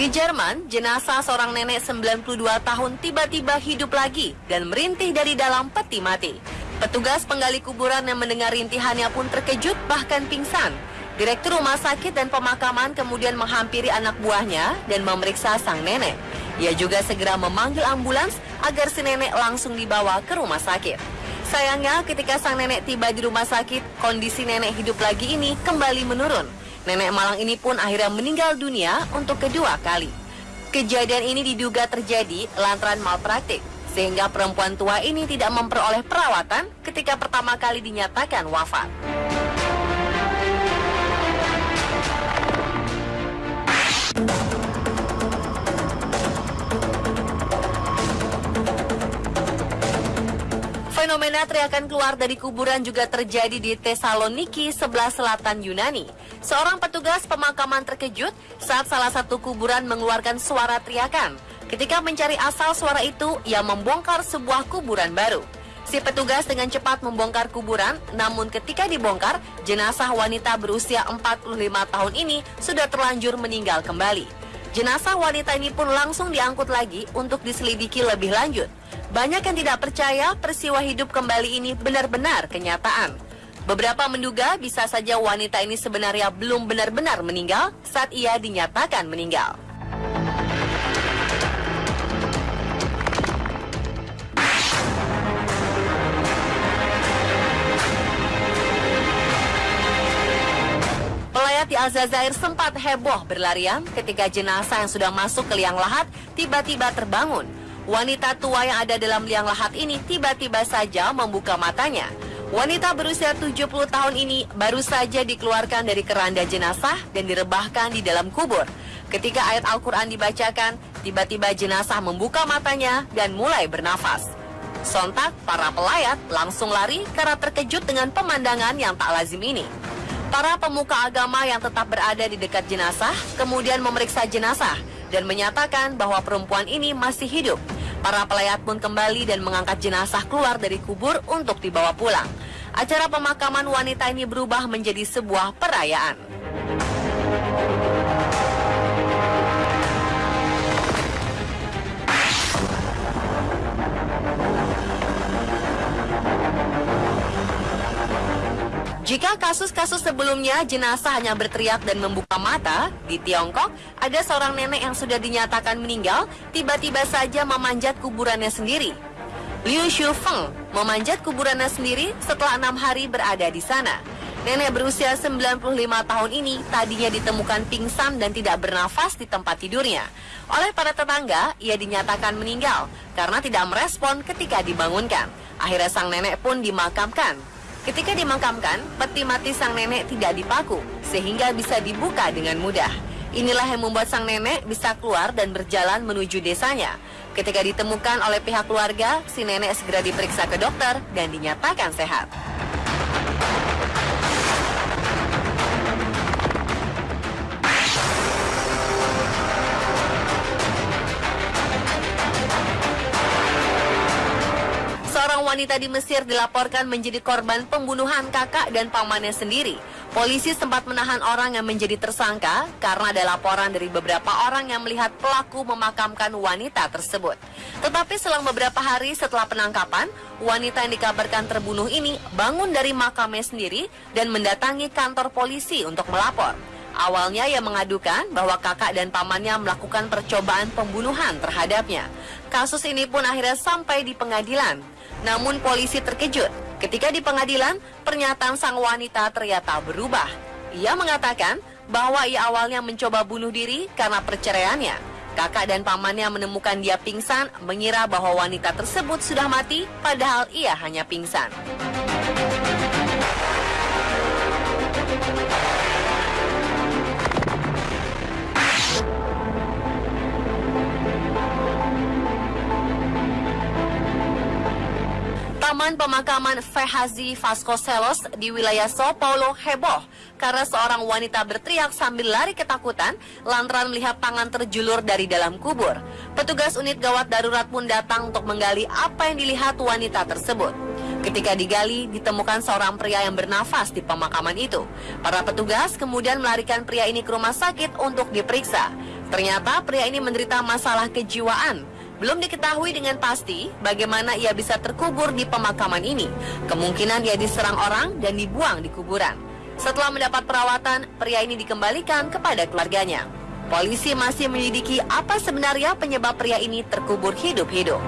Di Jerman, jenazah seorang nenek 92 tahun tiba-tiba hidup lagi dan merintih dari dalam peti mati. Petugas penggali kuburan yang mendengar rintihannya pun terkejut bahkan pingsan. Direktur rumah sakit dan pemakaman kemudian menghampiri anak buahnya dan memeriksa sang nenek. Ia juga segera memanggil ambulans agar si nenek langsung dibawa ke rumah sakit. Sayangnya ketika sang nenek tiba di rumah sakit, kondisi nenek hidup lagi ini kembali menurun. Nenek Malang ini pun akhirnya meninggal dunia untuk kedua kali. Kejadian ini diduga terjadi lantaran malpraktik, sehingga perempuan tua ini tidak memperoleh perawatan ketika pertama kali dinyatakan wafat. Fenomena teriakan keluar dari kuburan juga terjadi di Tesaloniki, sebelah selatan Yunani. Seorang petugas pemakaman terkejut saat salah satu kuburan mengeluarkan suara teriakan. Ketika mencari asal suara itu, ia membongkar sebuah kuburan baru. Si petugas dengan cepat membongkar kuburan, namun ketika dibongkar, jenazah wanita berusia 45 tahun ini sudah terlanjur meninggal kembali. Jenazah wanita ini pun langsung diangkut lagi untuk diselidiki lebih lanjut. Banyak yang tidak percaya peristiwa hidup kembali ini benar-benar kenyataan. Beberapa menduga bisa saja wanita ini sebenarnya belum benar-benar meninggal saat ia dinyatakan meninggal. Aljazair sempat heboh berlarian ketika jenazah yang sudah masuk ke liang lahat tiba-tiba terbangun. Wanita tua yang ada dalam liang lahat ini tiba-tiba saja membuka matanya. Wanita berusia 70 tahun ini baru saja dikeluarkan dari keranda jenazah dan direbahkan di dalam kubur. Ketika ayat Al-Quran dibacakan, tiba-tiba jenazah membuka matanya dan mulai bernafas. Sontak, para pelayat langsung lari karena terkejut dengan pemandangan yang tak lazim ini. Para pemuka agama yang tetap berada di dekat jenazah kemudian memeriksa jenazah dan menyatakan bahwa perempuan ini masih hidup. Para pelayat pun kembali dan mengangkat jenazah keluar dari kubur untuk dibawa pulang. Acara pemakaman wanita ini berubah menjadi sebuah perayaan. Kasus-kasus sebelumnya jenazah hanya berteriak dan membuka mata, di Tiongkok ada seorang nenek yang sudah dinyatakan meninggal tiba-tiba saja memanjat kuburannya sendiri. Liu Shufeng memanjat kuburannya sendiri setelah enam hari berada di sana. Nenek berusia 95 tahun ini tadinya ditemukan pingsan dan tidak bernafas di tempat tidurnya. Oleh para tetangga, ia dinyatakan meninggal karena tidak merespon ketika dibangunkan. Akhirnya sang nenek pun dimakamkan. Ketika dimakamkan, peti mati sang nenek tidak dipaku, sehingga bisa dibuka dengan mudah. Inilah yang membuat sang nenek bisa keluar dan berjalan menuju desanya. Ketika ditemukan oleh pihak keluarga, si nenek segera diperiksa ke dokter dan dinyatakan sehat. Wanita di Mesir dilaporkan menjadi korban pembunuhan kakak dan pamannya sendiri. Polisi sempat menahan orang yang menjadi tersangka karena ada laporan dari beberapa orang yang melihat pelaku memakamkan wanita tersebut. Tetapi selang beberapa hari setelah penangkapan, wanita yang dikabarkan terbunuh ini bangun dari makamnya sendiri dan mendatangi kantor polisi untuk melapor. Awalnya ia mengadukan bahwa kakak dan pamannya melakukan percobaan pembunuhan terhadapnya. Kasus ini pun akhirnya sampai di pengadilan. Namun polisi terkejut ketika di pengadilan pernyataan sang wanita ternyata berubah. Ia mengatakan bahwa ia awalnya mencoba bunuh diri karena perceraiannya. Kakak dan pamannya menemukan dia pingsan, mengira bahwa wanita tersebut sudah mati, padahal ia hanya pingsan. Taman pemakaman Fehazi Vasconcelos di wilayah Sao Paulo heboh karena seorang wanita berteriak sambil lari ketakutan lantaran melihat tangan terjulur dari dalam kubur. Petugas unit gawat darurat pun datang untuk menggali apa yang dilihat wanita tersebut. Ketika digali, ditemukan seorang pria yang bernafas di pemakaman itu. Para petugas kemudian melarikan pria ini ke rumah sakit untuk diperiksa. Ternyata pria ini menderita masalah kejiwaan. Belum diketahui dengan pasti bagaimana ia bisa terkubur di pemakaman ini. Kemungkinan ia diserang orang dan dibuang di kuburan. Setelah mendapat perawatan, pria ini dikembalikan kepada keluarganya. Polisi masih menyelidiki apa sebenarnya penyebab pria ini terkubur hidup-hidup.